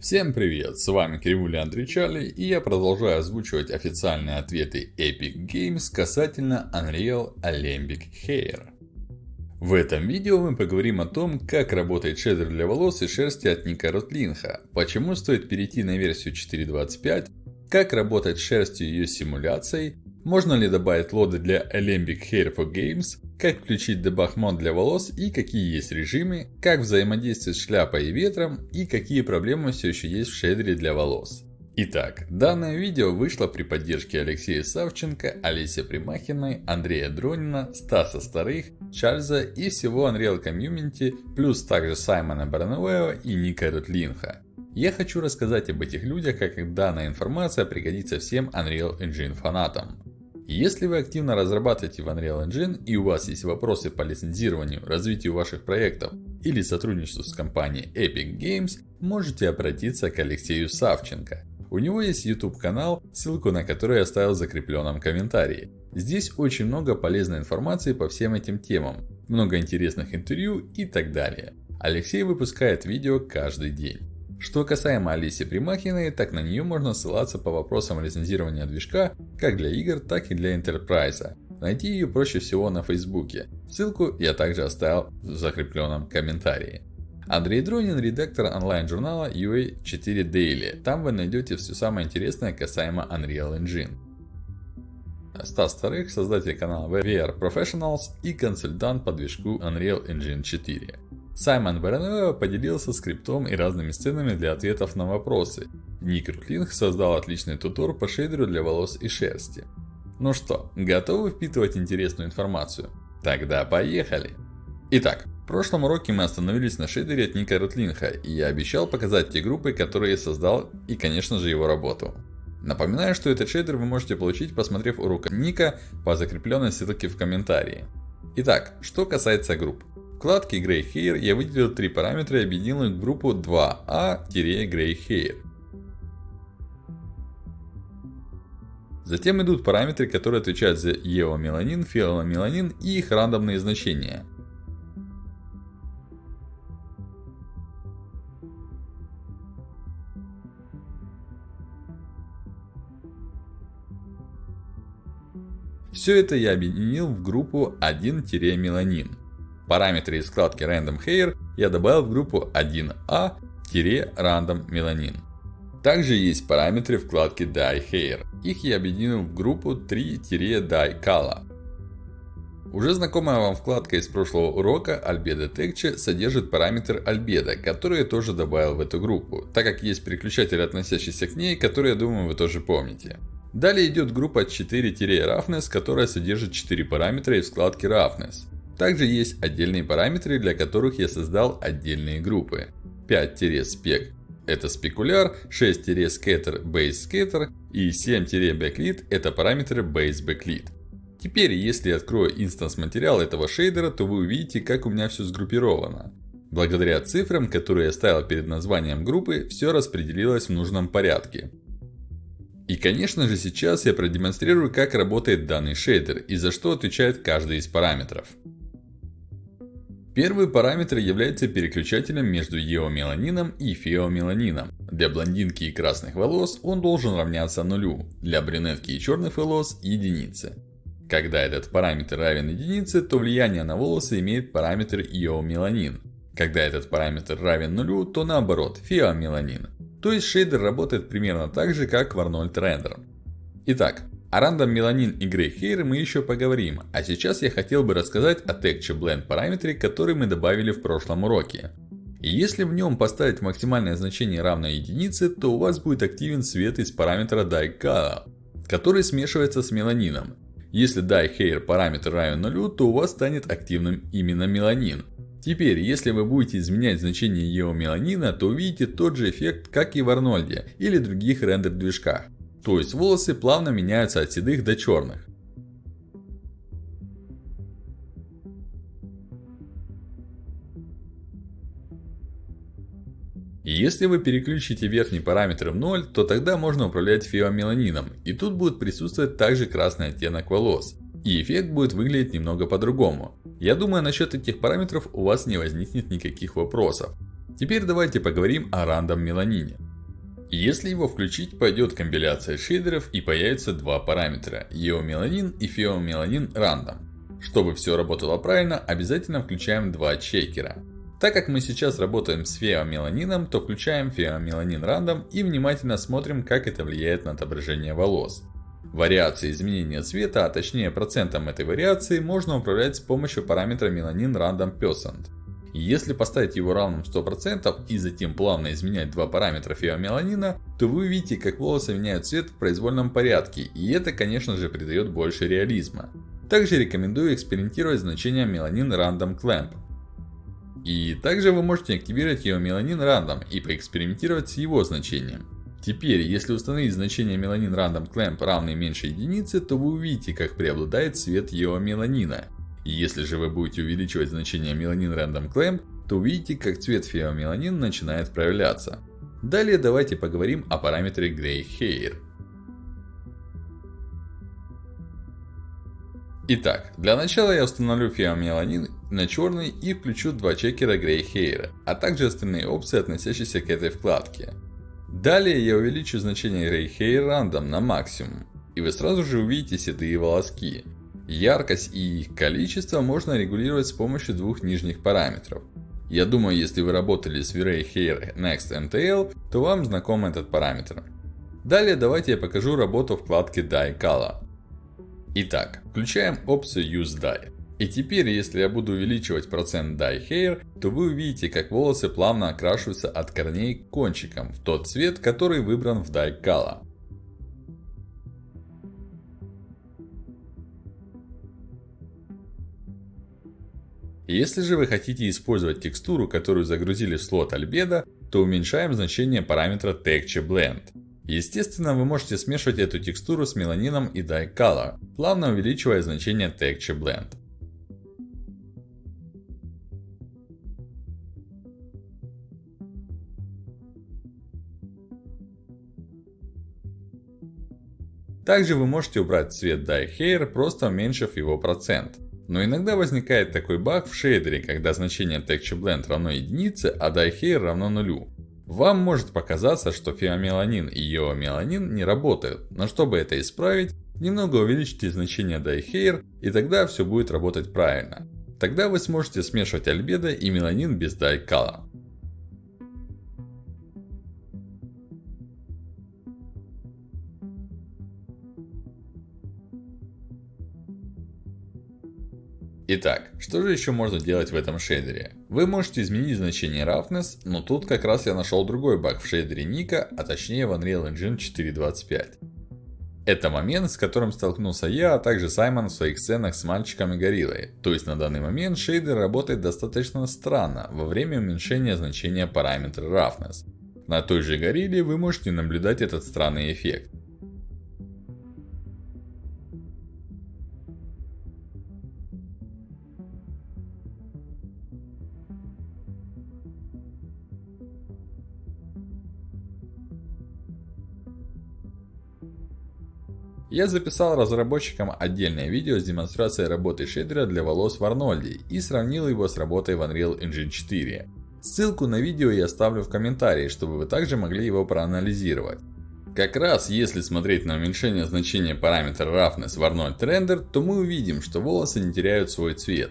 Всем привет, с вами Кривуля Андричали и я продолжаю озвучивать официальные ответы Epic Games касательно Unreal Alembic Hair. В этом видео мы поговорим о том, как работает шейдер для волос и шерсти от Ника Ротлинха, почему стоит перейти на версию 4.25, как работать с шерстью и ее симуляцией, можно ли добавить лоды для Alembic Hair for Games, как включить дебаг мод для волос и какие есть режимы, как взаимодействовать шляпой и ветром и какие проблемы все еще есть в шейдере для волос. Итак, данное видео вышло при поддержке Алексея Савченко, Олеся Примахиной, Андрея Дронина, Стаса Старых, Чарльза и всего Unreal Community, плюс также Саймона Барнауэва и Ника Рутлинха. Я хочу рассказать об этих людях, как данная информация пригодится всем Unreal Engine фанатам. Если вы активно разрабатываете в Unreal Engine и у вас есть вопросы по лицензированию, развитию ваших проектов или сотрудничеству с компанией Epic Games, можете обратиться к Алексею Савченко. У него есть YouTube канал, ссылку на который я оставил в закрепленном комментарии. Здесь очень много полезной информации по всем этим темам, много интересных интервью и так далее. Алексей выпускает видео каждый день. Что касаемо Алисы Примахиной, так на нее можно ссылаться по вопросам лицензирования движка, как для игр, так и для Enterprise. Найти ее проще всего на Фейсбуке. Ссылку я также оставил в закрепленном комментарии. Андрей Дронин, редактор онлайн-журнала UA4 Daily. Там вы найдете все самое интересное касаемо Unreal Engine. Стас Старых, создатель канала VR Professionals и консультант по движку Unreal Engine 4. Саймон Барануэва поделился скриптом и разными сценами для ответов на вопросы. Ник Рутлинг создал отличный тутор по шейдеру для волос и шерсти. Ну что, готовы впитывать интересную информацию? Тогда поехали! Итак, в прошлом уроке мы остановились на шейдере от Ника Рутлинха, и я обещал показать те группы, которые я создал, и конечно же его работу. Напоминаю, что этот шейдер вы можете получить, посмотрев урок Ника по закрепленной ссылке в комментарии. Итак, что касается групп. Вкладке Gray Hair я выделил три параметра и объединил их в группу 2A-Gray Hair. Затем идут параметры, которые отвечают за еомеланин, фиоломеланин и их рандомные значения. Все это я объединил в группу 1-меланин. Параметры из вкладки Random Hair я добавил в группу 1A-Random Melanin. Также есть параметры вкладки Dye Hair. Их я объединил в группу 3-Dye Color. Уже знакомая вам вкладка из прошлого урока Albedo Texture содержит параметр Albedo, который я тоже добавил в эту группу, так как есть переключатель, относящийся к ней, который, я думаю, вы тоже помните. Далее идет группа 4-Roughness, которая содержит 4 параметра из вкладки Roughness. Также есть отдельные параметры, для которых я создал отдельные группы. 5-spec это спекуляр, 6-scatter base scatter и 7-backlit это параметры base backlit. Теперь, если я открою инстанс материал этого шейдера, то вы увидите, как у меня все сгруппировано. Благодаря цифрам, которые я ставил перед названием группы, все распределилось в нужном порядке. И конечно же сейчас я продемонстрирую, как работает данный шейдер и за что отвечает каждый из параметров. Первый параметр является переключателем между еомеланином и феомеланином. Для блондинки и красных волос он должен равняться нулю, для брюнетки и черных волос единице. Когда этот параметр равен единице, то влияние на волосы имеет параметр еомеланин. Когда этот параметр равен нулю, то наоборот, феомеланин. То есть шейдер работает примерно так же, как в Arnold Render. Итак, о рандом меланин Grey Hair мы еще поговорим, а сейчас я хотел бы рассказать о Texture Blend параметре, который мы добавили в прошлом уроке. Если в нем поставить максимальное значение равное единице, то у вас будет активен свет из параметра Dye Color, который смешивается с меланином. Если Dye Hair параметр равен нулю, то у вас станет активным именно меланин. Теперь, если вы будете изменять значение еомеланина, то увидите тот же эффект, как и в Арнольде или других рендер движках. То есть волосы плавно меняются от седых до черных. И если вы переключите верхний параметр в 0, то тогда можно управлять феомеланином. И тут будет присутствовать также красный оттенок волос. И эффект будет выглядеть немного по-другому. Я думаю, насчет этих параметров у вас не возникнет никаких вопросов. Теперь давайте поговорим о рандом меланине. Если его включить, пойдет компиляция шейдеров и появится два параметра EOMelanin и FeoMelanin Random. Чтобы все работало правильно, обязательно включаем два чекера. Так как мы сейчас работаем с феомеланином, то включаем феомеланин рандом и внимательно смотрим, как это влияет на отображение волос. Вариации изменения цвета, а точнее процентом этой вариации, можно управлять с помощью параметра меланин random percent. Если поставить его равным 100% и затем плавно изменять два параметра феомеланина, то вы увидите, как волосы меняют цвет в произвольном порядке, и это конечно же придает больше реализма. Также рекомендую экспериментировать с значением меланин random clamp. И также вы можете активировать его меланин random и поэкспериментировать с его значением. Теперь, если установить значение меланин random clamp равное меньше единицы, то вы увидите, как преобладает цвет его меланина. Если же вы будете увеличивать значение меланин random clamp, то увидите, как цвет феомеланин начинает проявляться. Далее давайте поговорим о параметре Gray Hair. Итак, для начала я установлю феомеланин на черный и включу два чекера Gray Hair, а также остальные опции, относящиеся к этой вкладке. Далее я увеличу значение Gray Hair Random на максимум. И вы сразу же увидите седые волоски. Яркость и их количество можно регулировать с помощью двух нижних параметров. Я думаю, если вы работали с V-Ray Hair Next MTL, то вам знаком этот параметр. Далее давайте я покажу работу вкладки Dye Color. Итак, включаем опцию Use Dye. И теперь, если я буду увеличивать процент Dye Hair, то вы увидите, как волосы плавно окрашиваются от корней к кончикам в тот цвет, который выбран в Dye Color. Если же вы хотите использовать текстуру, которую загрузили в слот Albedo, то уменьшаем значение параметра Texture Blend. Естественно, вы можете смешивать эту текстуру с меланином и Dye Color, плавно увеличивая значение Texture Blend. Также вы можете убрать цвет Dye Hair, просто уменьшив его процент. Но иногда возникает такой баг в шейдере, когда значение Texture Blend равно единице, а Dye Hair равно нулю. Вам может показаться, что феомеланин и еомеланин не работают, но чтобы это исправить, немного увеличьте значение Dye и тогда все будет работать правильно. Тогда вы сможете смешивать альбедо и меланин без Dye Color. Итак, что же еще можно делать в этом шейдере? Вы можете изменить значение roughness, но тут как раз я нашел другой баг в шейдере Ника, а точнее в Unreal Engine 4.25. Это момент, с которым столкнулся я, а также Саймон в своих сценах с мальчиком и гориллой. То есть на данный момент шейдер работает достаточно странно во время уменьшения значения параметра roughness. На той же горилле вы можете наблюдать этот странный эффект. Я записал разработчикам отдельное видео с демонстрацией работы шейдера для волос в Арнольде и сравнил его с работой в Unreal Engine 4. Ссылку на видео я оставлю в комментарии, чтобы вы также могли его проанализировать. Как раз если смотреть на уменьшение значения параметра roughness в Arnold Render, то мы увидим, что волосы не теряют свой цвет.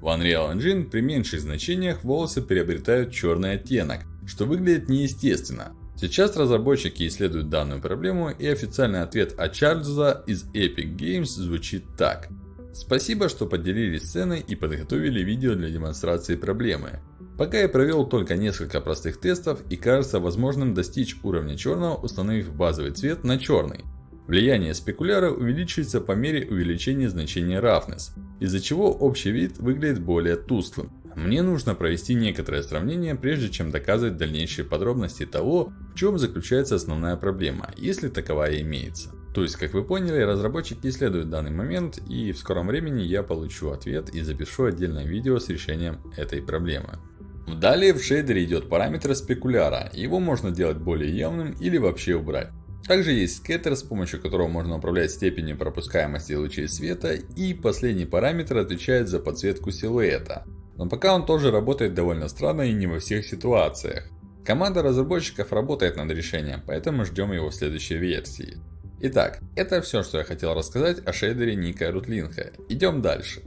В Unreal Engine при меньших значениях волосы приобретают черный оттенок, что выглядит неестественно. Сейчас разработчики исследуют данную проблему и официальный ответ от Чарльза из Epic Games звучит так. Спасибо, что поделились сценой и подготовили видео для демонстрации проблемы. Пока я провел только несколько простых тестов и кажется возможным достичь уровня черного, установив базовый цвет на черный. Влияние спекуляра увеличивается по мере увеличения значения roughness, из-за чего общий вид выглядит более тусклым. Мне нужно провести некоторое сравнение, прежде чем доказывать дальнейшие подробности того, в чем заключается основная проблема, если таковая имеется. То есть, как вы поняли, разработчики исследуют данный момент, и в скором времени я получу ответ и запишу отдельное видео с решением этой проблемы. Далее в шейдере идет параметр спекуляра, его можно делать более явным или вообще убрать. Также есть скеттер, с помощью которого можно управлять степенью пропускаемости лучей света. И последний параметр отвечает за подсветку силуэта. Но пока он тоже работает довольно странно и не во всех ситуациях. Команда разработчиков работает над решением, поэтому ждем его в следующей версии. Итак, это все, что я хотел рассказать о шейдере Ника Рутлинха. Идем дальше.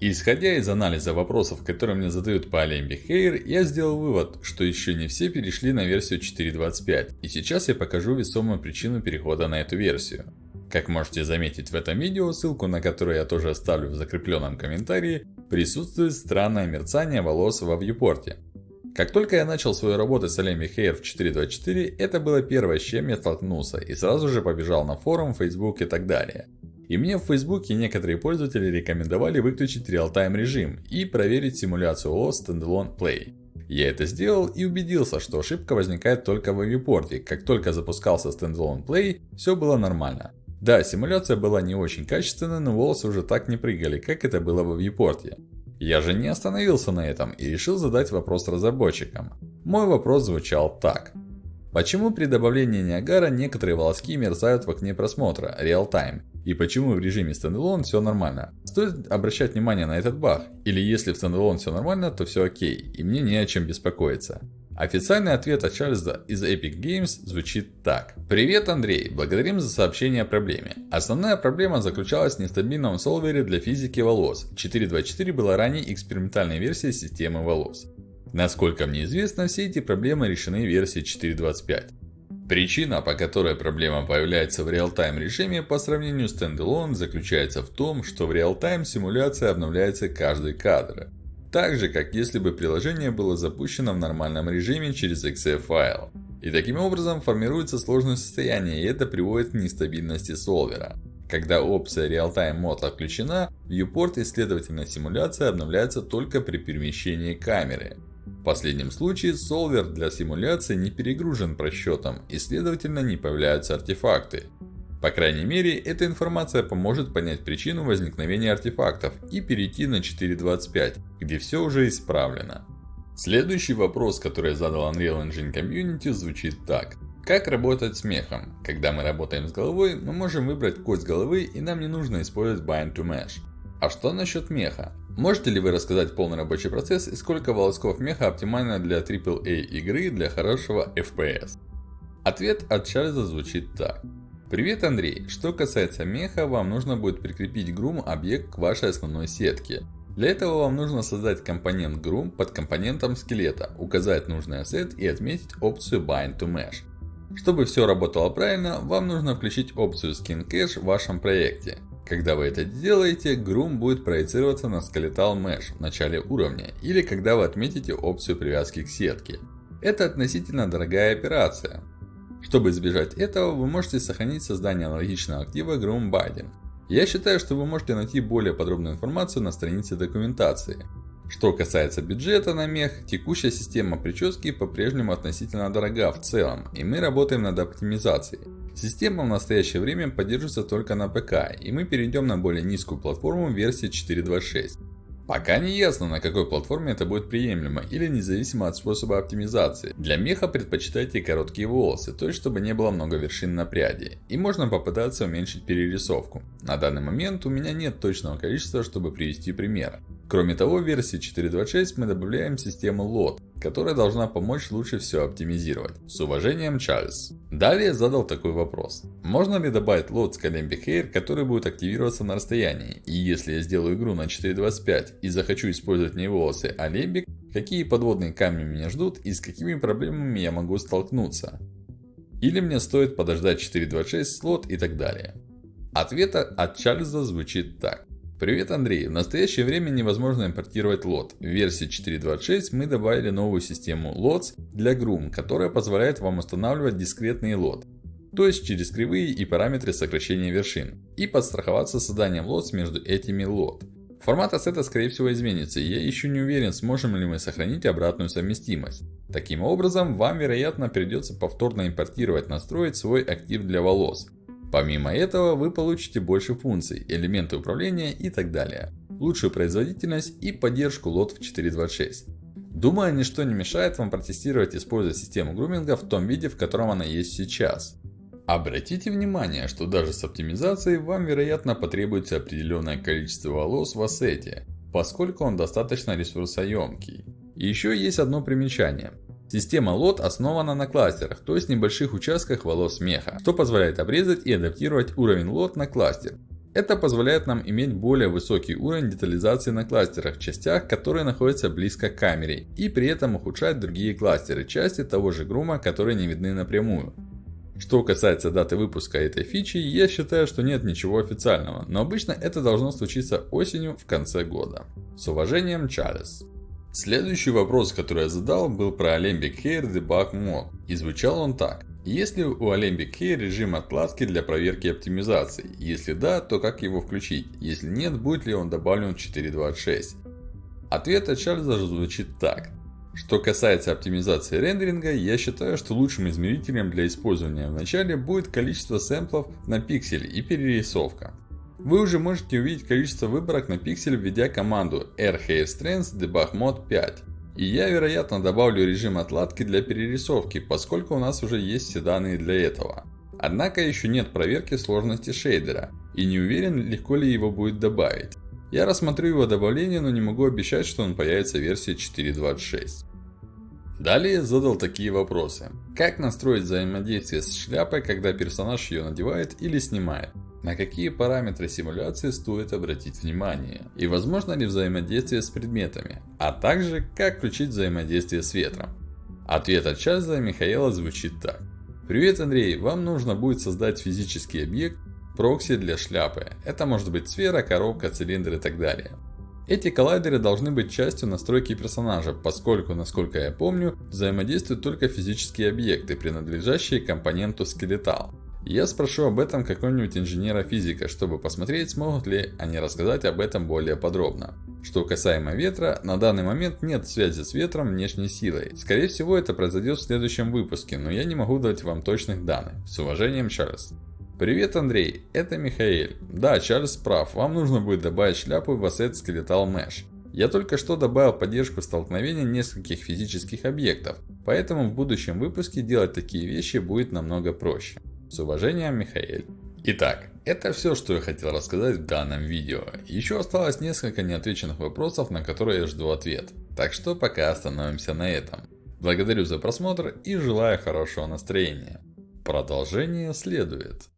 Исходя из анализа вопросов, которые мне задают по Alembic Hair, я сделал вывод, что еще не все перешли на версию 4.25. И сейчас я покажу весомую причину перехода на эту версию. Как можете заметить в этом видео, ссылку на которую я тоже оставлю в закрепленном комментарии, присутствует странное мерцание волос во вьюпорте. Как только я начал свою работу с Alembic Hair в 4.24, это было первое, с чем я столкнулся, и сразу же побежал на форум, Facebook и так далее. И мне в Фейсбуке некоторые пользователи рекомендовали выключить реал-тайм режим и проверить симуляцию OS Standalone Play. Я это сделал и убедился, что ошибка возникает только в viewport. Как только запускался Standalone Play, все было нормально. Да, симуляция была не очень качественная, но волосы уже так не прыгали, как это было в viewport. Я же не остановился на этом и решил задать вопрос разработчикам. Мой вопрос звучал так. Почему при добавлении Ниагара некоторые волоски мерцают в окне просмотра, Time, и почему в режиме Standalone все нормально? Стоит обращать внимание на этот баг, или если в Standalone все нормально, то все окей, и мне не о чем беспокоиться. Официальный ответ от Чарльза из Epic Games звучит так. Привет, Андрей. Благодарим за сообщение о проблеме. Основная проблема заключалась в нестабильном солвере для физики волос. 4.2.4 была ранее экспериментальной версией системы волос. Насколько мне известно, все эти проблемы решены в версии 4.25. Причина, по которой проблема появляется в реал-тайм режиме по сравнению с Standalone, заключается в том, что в реал-тайм симуляция обновляется каждый кадр. Так же, как если бы приложение было запущено в нормальном режиме через exe файл. И таким образом формируется сложное состояние, и это приводит к нестабильности солвера. Когда опция Real-Time Mode отключена, viewport и следовательно симуляция обновляется только при перемещении камеры. В последнем случае солвер для симуляции не перегружен просчетом и следовательно не появляются артефакты. По крайней мере, эта информация поможет понять причину возникновения артефактов и перейти на 4.25, где все уже исправлено. Следующий вопрос, который задал Unreal Engine Community звучит так. Как работать с мехом? Когда мы работаем с головой, мы можем выбрать кость головы и нам не нужно использовать Bind to Mesh. А что насчет меха? Можете ли вы рассказать полный рабочий процесс и сколько волосков меха оптимально для AAA игры для хорошего FPS? Ответ от Чарльза звучит так. Привет, Андрей. Что касается меха, вам нужно будет прикрепить Groom объект к вашей основной сетке. Для этого вам нужно создать компонент Groom под компонентом скелета, указать нужный ассет и отметить опцию Bind to Mesh. Чтобы все работало правильно, вам нужно включить опцию Skin Cache в вашем проекте. Когда вы это делаете, Groom будет проецироваться на Skeletal Mesh в начале уровня, или когда вы отметите опцию привязки к сетке. Это относительно дорогая операция. Чтобы избежать этого, вы можете сохранить создание аналогичного актива Groom Binding. Я считаю, что вы можете найти более подробную информацию на странице документации. Что касается бюджета на мех, текущая система прически по-прежнему относительно дорога в целом, и мы работаем над оптимизацией. Система в настоящее время поддерживается только на ПК, и мы перейдем на более низкую платформу версии 4.26. Пока не ясно, на какой платформе это будет приемлемо или независимо от способа оптимизации. Для меха предпочитайте короткие волосы, то есть чтобы не было много вершин на пряди. И можно попытаться уменьшить перерисовку. На данный момент у меня нет точного количества, чтобы привести пример. Кроме того, в версии 4.26 мы добавляем систему LOT, которая должна помочь лучше все оптимизировать. С уважением, Чарльз. Далее задал такой вопрос. Можно ли добавить LOT с Calembic Hair, который будет активироваться на расстоянии? И если я сделаю игру на 4.25 и захочу использовать не волосы, а Alembic, какие подводные камни меня ждут и с какими проблемами я могу столкнуться? Или мне стоит подождать 4.26 слот и так далее? Ответ от Чарльза звучит так. Привет, Андрей. В настоящее время невозможно импортировать лот. В версии 4.26 мы добавили новую систему LOTS для Groom, которая позволяет вам устанавливать дискретный лот. То есть через кривые и параметры сокращения вершин. И подстраховаться созданием лотс между этими лот. Формат ассета скорее всего изменится, и я еще не уверен, сможем ли мы сохранить обратную совместимость. Таким образом, вам вероятно придется повторно импортировать настроить свой актив для волос. Помимо этого, вы получите больше функций, элементы управления и так далее. Лучшую производительность и поддержку лот в 4.26. Думаю, ничто не мешает вам протестировать используя систему груминга в том виде, в котором она есть сейчас. Обратите внимание, что даже с оптимизацией вам вероятно потребуется определенное количество волос в ассете, поскольку он достаточно ресурсоемкий. И еще есть одно примечание. Система LOT основана на кластерах, то есть небольших участках волос меха, что позволяет обрезать и адаптировать уровень LOT на кластер. Это позволяет нам иметь более высокий уровень детализации на кластерах, частях, которые находятся близко к камере, и при этом ухудшать другие кластеры, части того же грума, которые не видны напрямую. Что касается даты выпуска этой фичи, я считаю, что нет ничего официального, но обычно это должно случиться осенью в конце года. С уважением, Чарльз. Следующий вопрос, который я задал, был про Alembic Hair Debug Mode. И звучал он так. Есть ли у Alembic Hair режим откладки для проверки оптимизации? Если да, то как его включить? Если нет, будет ли он добавлен в 4.26? Ответ от Чарльза звучит так. Что касается оптимизации рендеринга, я считаю, что лучшим измерителем для использования в начале будет количество сэмплов на пиксель и перерисовка. Вы уже можете увидеть количество выборок на пиксель, введя команду rhairstrength debug mode 5. И я, вероятно, добавлю режим отладки для перерисовки, поскольку у нас уже есть все данные для этого. Однако еще нет проверки сложности шейдера, и не уверен, легко ли его будет добавить. Я рассмотрю его добавление, но не могу обещать, что он появится в версии 4.26. Далее задал такие вопросы. Как настроить взаимодействие с шляпой, когда персонаж ее надевает или снимает? На какие параметры симуляции стоит обратить внимание? И возможно ли взаимодействие с предметами? А также, как включить взаимодействие с ветром? Ответ от Чарльза Михаила звучит так. Привет, Андрей. Вам нужно будет создать физический объект, прокси для шляпы. Это может быть сфера, коробка, цилиндр и так далее. Эти коллайдеры должны быть частью настройки персонажа, поскольку, насколько я помню, взаимодействуют только физические объекты, принадлежащие компоненту скелетал. Я спрошу об этом какого-нибудь инженера-физика, чтобы посмотреть, смогут ли они рассказать об этом более подробно. Что касаемо ветра, на данный момент нет связи с ветром внешней силой. Скорее всего это произойдет в следующем выпуске, но я не могу дать вам точных данных. С уважением, Чарльз. Привет, Андрей, это Михаил. Да, Чарльз прав, вам нужно будет добавить шляпу в Asset Skeletal Mesh. Я только что добавил поддержку столкновения нескольких физических объектов, поэтому в будущем выпуске делать такие вещи будет намного проще. С уважением, Михаил. Итак, это все, что я хотел рассказать в данном видео. Еще осталось несколько неотвеченных вопросов, на которые я жду ответ. Так что пока остановимся на этом. Благодарю за просмотр и желаю хорошего настроения. Продолжение следует.